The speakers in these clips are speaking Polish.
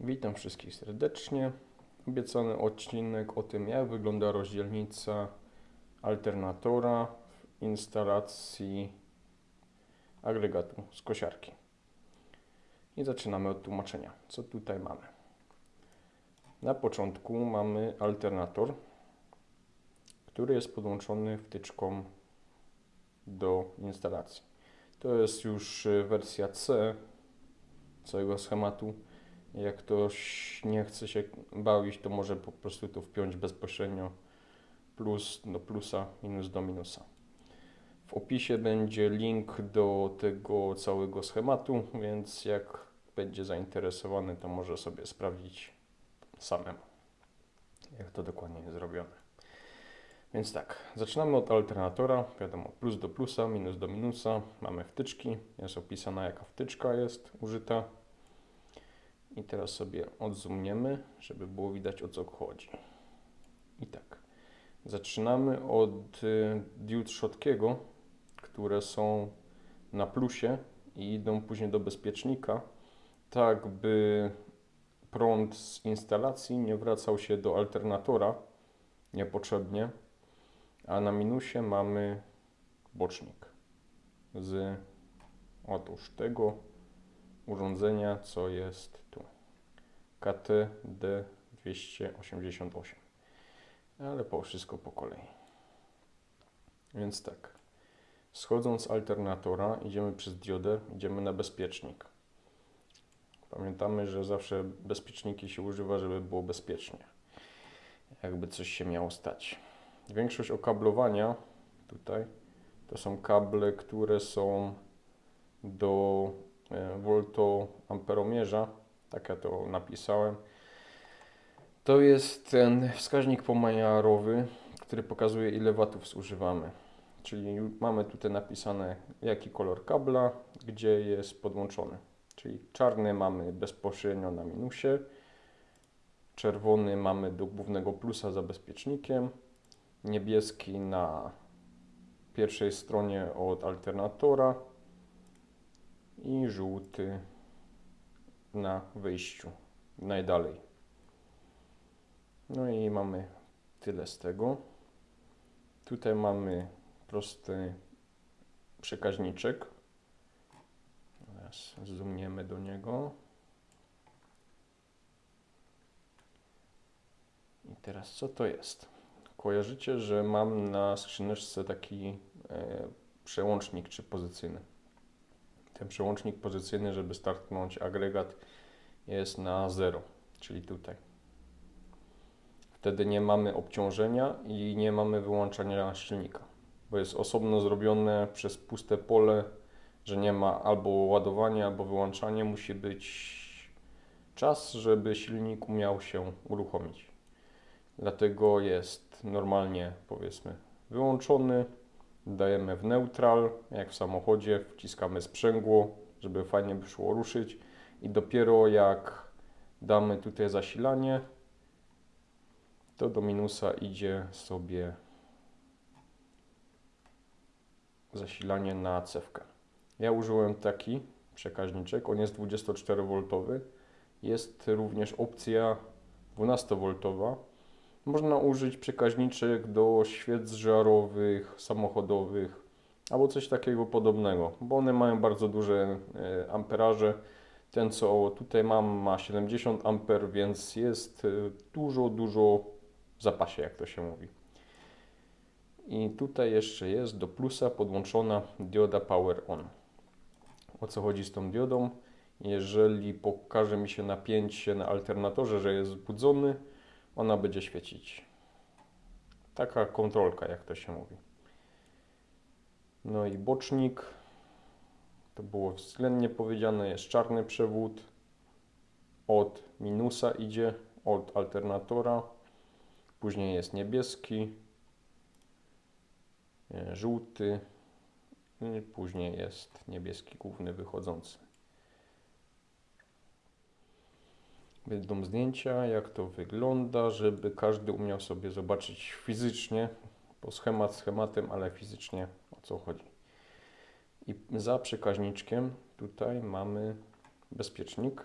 Witam wszystkich serdecznie. Obiecany odcinek o tym, jak wygląda rozdzielnica alternatora w instalacji agregatu z kosiarki. I zaczynamy od tłumaczenia. Co tutaj mamy? Na początku mamy alternator, który jest podłączony wtyczką do instalacji. To jest już wersja C całego schematu. Jak ktoś nie chce się bawić, to może po prostu to wpiąć bezpośrednio plus do plusa, minus do minusa. W opisie będzie link do tego całego schematu, więc jak będzie zainteresowany, to może sobie sprawdzić samemu, jak to dokładnie jest zrobione. Więc tak, zaczynamy od alternatora, wiadomo, plus do plusa, minus do minusa, mamy wtyczki, jest opisana jaka wtyczka jest użyta. I teraz sobie odzoomniemy, żeby było widać o co chodzi. I tak, zaczynamy od y, diod Schottkiego, które są na plusie i idą później do bezpiecznika, tak by prąd z instalacji nie wracał się do alternatora niepotrzebnie, a na minusie mamy bocznik z otóż tego urządzenia, co jest tu. KTD288. Ale po wszystko po kolei. Więc tak. Schodząc z alternatora, idziemy przez diodę, idziemy na bezpiecznik. Pamiętamy, że zawsze bezpieczniki się używa, żeby było bezpiecznie. Jakby coś się miało stać. Większość okablowania tutaj to są kable, które są do e, voltoamperomierza, tak ja to napisałem. To jest ten wskaźnik pomiarowy, który pokazuje ile watów zużywamy. Czyli mamy tutaj napisane jaki kolor kabla, gdzie jest podłączony. Czyli czarny mamy bezpośrednio na minusie, czerwony mamy do głównego plusa za bezpiecznikiem, niebieski na pierwszej stronie od alternatora i żółty na wyjściu najdalej. No i mamy tyle z tego. Tutaj mamy prosty przekaźniczek. Teraz zoomniemy do niego. I teraz co to jest? Kojarzycie, że mam na skrzyneczce taki e, przełącznik czy pozycyjny. Ten przełącznik pozycyjny, żeby startnąć agregat jest na 0, czyli tutaj. Wtedy nie mamy obciążenia i nie mamy wyłączania silnika, bo jest osobno zrobione przez puste pole, że nie ma albo ładowania, albo wyłączania. Musi być czas, żeby silnik umiał się uruchomić. Dlatego jest normalnie, powiedzmy, wyłączony. Dajemy w neutral, jak w samochodzie, wciskamy sprzęgło, żeby fajnie by szło ruszyć i dopiero jak damy tutaj zasilanie, to do minusa idzie sobie zasilanie na cewkę. Ja użyłem taki przekaźniczek, on jest 24V. Jest również opcja 12V. Można użyć przekaźniczek do świec żarowych, samochodowych albo coś takiego podobnego, bo one mają bardzo duże e, amperaże ten, co tutaj mam, ma 70 A, więc jest y, dużo, dużo w zapasie, jak to się mówi. I tutaj jeszcze jest do plusa podłączona dioda Power On. O co chodzi z tą diodą? Jeżeli pokaże mi się napięcie na alternatorze, że jest wzbudzony, ona będzie świecić. Taka kontrolka, jak to się mówi. No i bocznik to było względnie powiedziane, jest czarny przewód, od minusa idzie, od alternatora, później jest niebieski, e, żółty, później jest niebieski główny wychodzący. Będą zdjęcia, jak to wygląda, żeby każdy umiał sobie zobaczyć fizycznie, po schemat schematem, ale fizycznie o co chodzi. I za przekaźniczkiem tutaj mamy bezpiecznik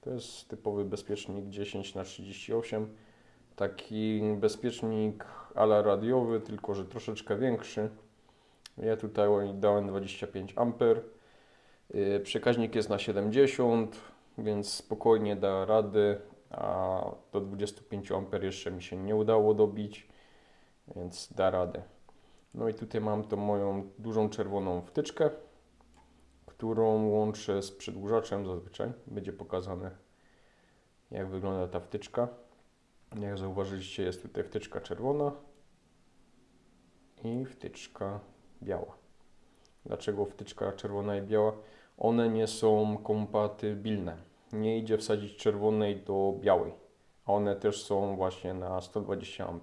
To jest typowy bezpiecznik 10 na 38 Taki bezpiecznik ala radiowy, tylko że troszeczkę większy. Ja tutaj dałem 25 A. Yy, Przekaźnik jest na 70, więc spokojnie da rady, a do 25 A jeszcze mi się nie udało dobić, więc da radę. No i tutaj mam tą moją dużą czerwoną wtyczkę, którą łączę z przedłużaczem zazwyczaj. Będzie pokazane jak wygląda ta wtyczka. Jak zauważyliście jest tutaj wtyczka czerwona i wtyczka biała. Dlaczego wtyczka czerwona i biała? One nie są kompatybilne. Nie idzie wsadzić czerwonej do białej. A one też są właśnie na 120 A.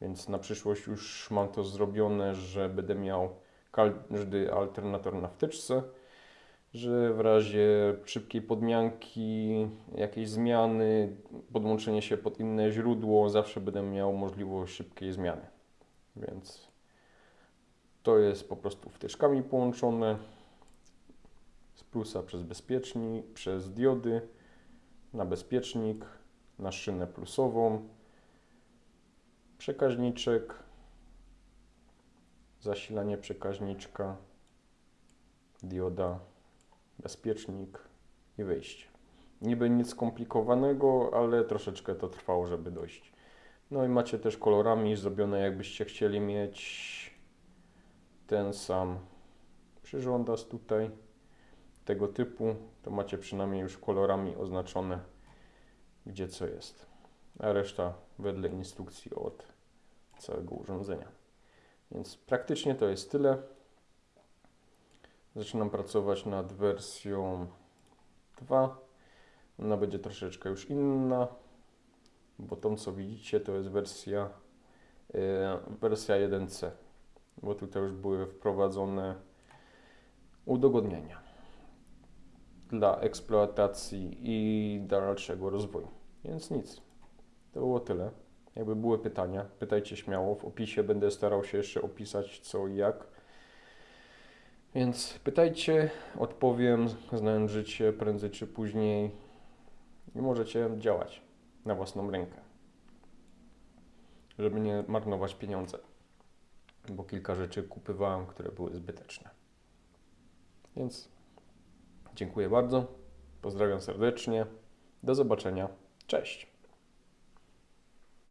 Więc na przyszłość już mam to zrobione, że będę miał każdy alternator na wtyczce, że w razie szybkiej podmianki, jakiejś zmiany, podłączenie się pod inne źródło, zawsze będę miał możliwość szybkiej zmiany. Więc to jest po prostu wtyczkami połączone plusa przez bezpiecznik, przez diody na bezpiecznik, na szynę plusową, przekaźniczek, zasilanie przekaźniczka, dioda, bezpiecznik i wyjście. Niby nic skomplikowanego, ale troszeczkę to trwało, żeby dojść. No i macie też kolorami zrobione, jakbyście chcieli mieć ten sam przyrządas tutaj tego typu, to macie przynajmniej już kolorami oznaczone, gdzie co jest. A reszta wedle instrukcji od całego urządzenia. Więc praktycznie to jest tyle. Zaczynam pracować nad wersją 2. Ona będzie troszeczkę już inna, bo tą co widzicie to jest wersja, yy, wersja 1C, bo tutaj już były wprowadzone udogodnienia dla eksploatacji i dalszego rozwoju. Więc nic. To było tyle. Jakby były pytania, pytajcie śmiało. W opisie będę starał się jeszcze opisać co i jak. Więc pytajcie, odpowiem, znając życie prędzej czy później i możecie działać na własną rękę, żeby nie marnować pieniądze, bo kilka rzeczy kupywałem, które były zbyteczne. Więc dziękuję bardzo, pozdrawiam serdecznie, do zobaczenia, cześć.